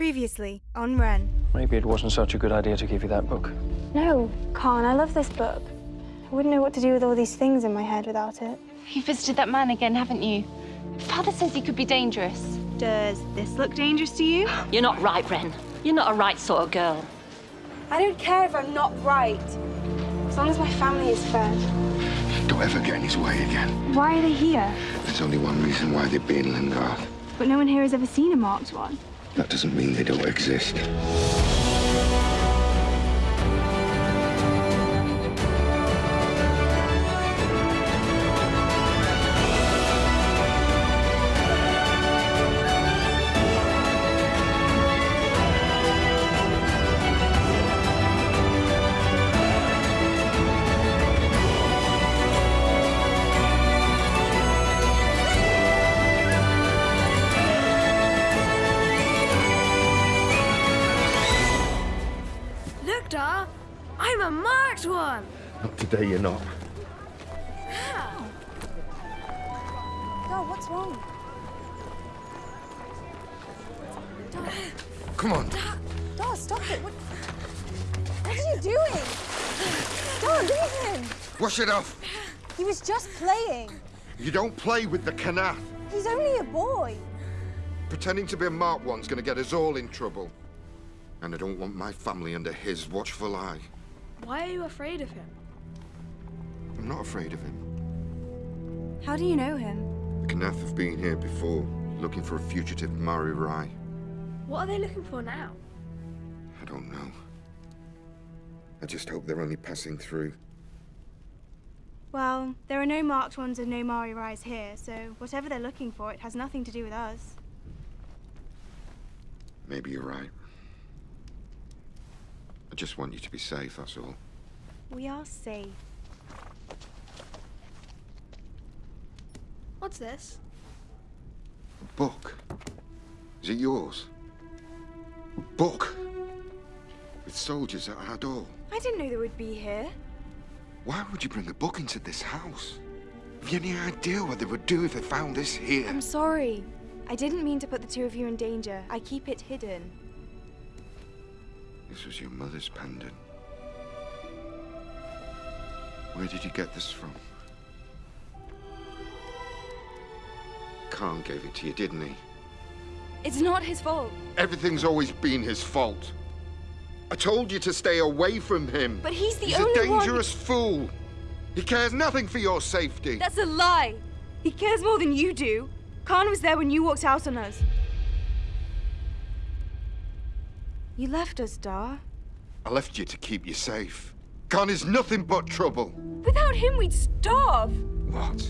Previously on Ren. Maybe it wasn't such a good idea to give you that book. No, Khan, I love this book. I wouldn't know what to do with all these things in my head without it. You visited that man again, haven't you? Father says he could be dangerous. Does this look dangerous to you? You're not right, Ren. You're not a right sort of girl. I don't care if I'm not right. As long as my family is fed. Don't ever get in his way again. Why are they here? There's only one reason why they'd be in Lingard. But no one here has ever seen a marked one. That doesn't mean they don't exist. One! Not today, you're not. What's wrong? Come on. Dar, stop it. What, what are you doing? Dar, leave him. Wash it off. He was just playing. You don't play with the Kanath. He's only a boy. Pretending to be a marked one's gonna get us all in trouble. And I don't want my family under his watchful eye. Why are you afraid of him? I'm not afraid of him. How do you know him? The Kanath have been here before, looking for a fugitive Mari Rai. What are they looking for now? I don't know. I just hope they're only passing through. Well, there are no marked ones and no Mari Rise here, so whatever they're looking for, it has nothing to do with us. Maybe you're right. I just want you to be safe, that's all. We are safe. What's this? A book. Is it yours? A book? With soldiers at our door. I didn't know they would be here. Why would you bring a book into this house? Have you any idea what they would do if they found this here? I'm sorry. I didn't mean to put the two of you in danger. I keep it hidden. This was your mother's pendant. Where did you get this from? Khan gave it to you, didn't he? It's not his fault. Everything's always been his fault. I told you to stay away from him. But he's the He's only one... He's a one- dangerous fool. He cares nothing for your safety. That's a lie. He cares more than you do. Khan was there when you walked out on us. You left us, Dar. I left you to keep you safe. Khan is nothing but trouble. Without him, we'd starve. What?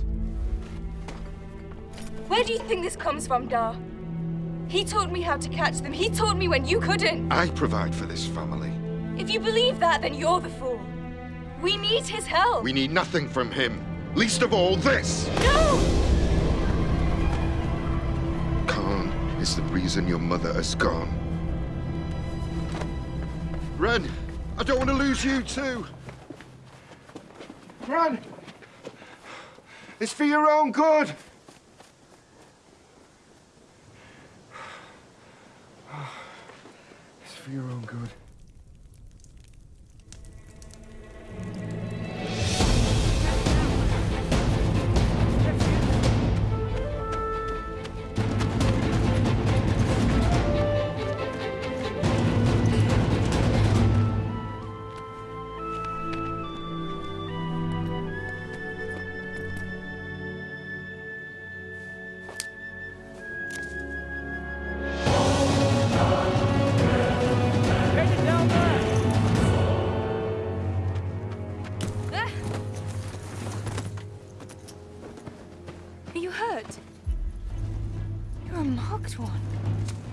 Where do you think this comes from, Dar? He taught me how to catch them. He taught me when you couldn't. I provide for this family. If you believe that, then you're the fool. We need his help. We need nothing from him. Least of all, this! No! Khan is the reason your mother has gone. Ren, I don't want to lose you too. Ren! It's for your own good. It's for your own good. A marked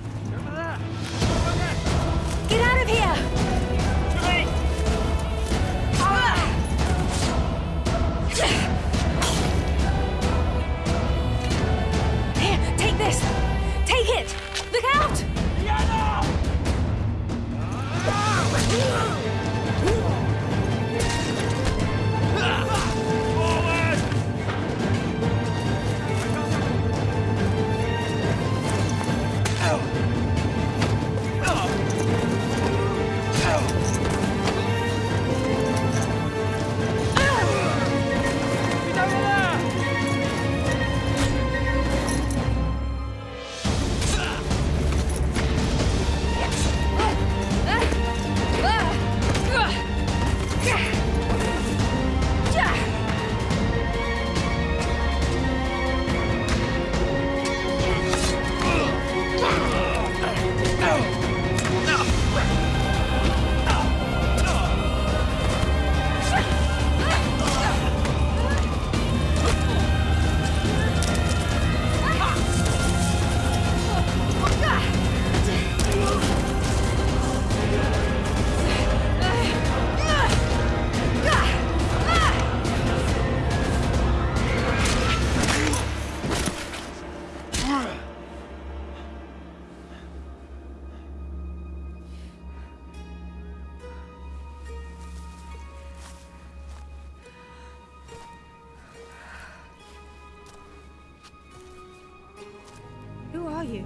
you?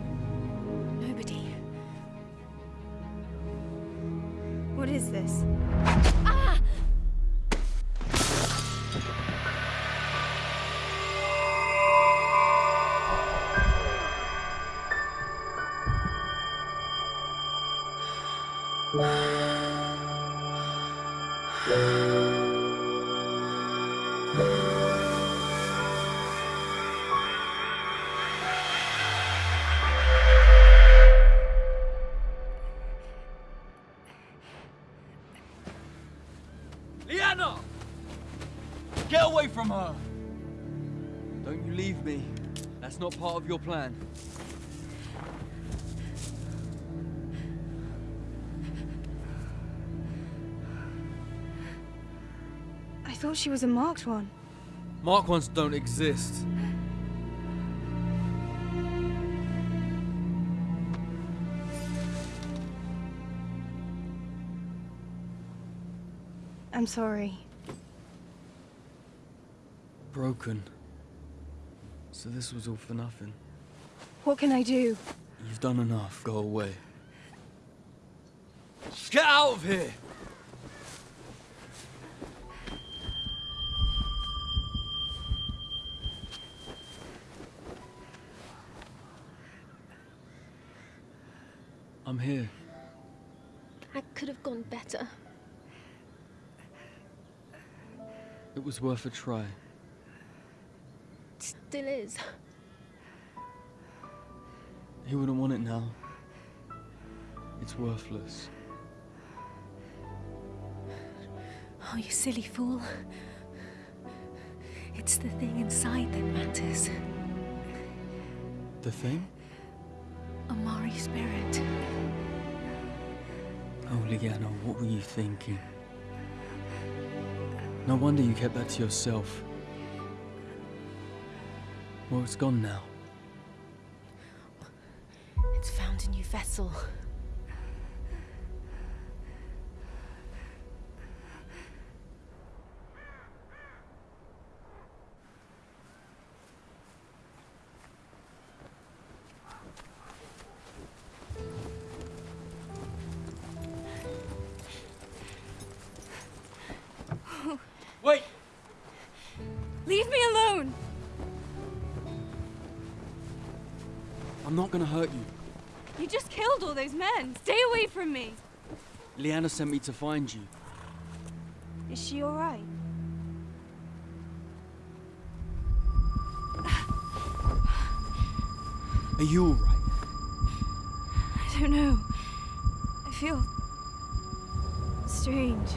Nobody. What is this? Ah! Liana! Get away from her! Don't you leave me. That's not part of your plan. I thought she was a marked one. Marked ones don't exist. I'm sorry. Broken. So this was all for nothing. What can I do? You've done enough. Go away. Get out of here! I'm here. I could have gone better. It was worth a try. It still is. He wouldn't want it now. It's worthless. Oh, you silly fool. It's the thing inside that matters. The thing? Omari spirit. Oh, Liana, what were you thinking? No wonder you kept that to yourself. Well, it's gone now. It's found a new vessel. I'm not gonna hurt you. You just killed all those men. Stay away from me. Liana sent me to find you. Is she alright? Are you alright? I don't know. I feel strange.